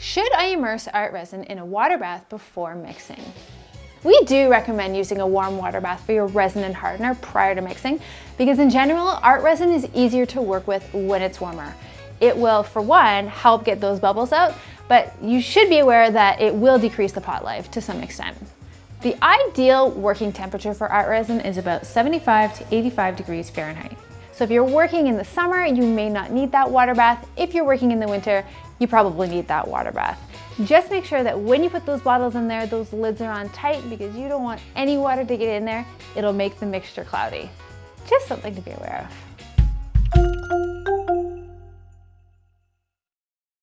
Should I immerse ArtResin in a water bath before mixing? We do recommend using a warm water bath for your resin and hardener prior to mixing because in general, ArtResin is easier to work with when it's warmer. It will, for one, help get those bubbles out, but you should be aware that it will decrease the pot life to some extent. The ideal working temperature for ArtResin is about 75 to 85 degrees Fahrenheit. So if you're working in the summer, you may not need that water bath. If you're working in the winter, you probably need that water bath. Just make sure that when you put those bottles in there, those lids are on tight because you don't want any water to get in there. It'll make the mixture cloudy. Just something to be aware of.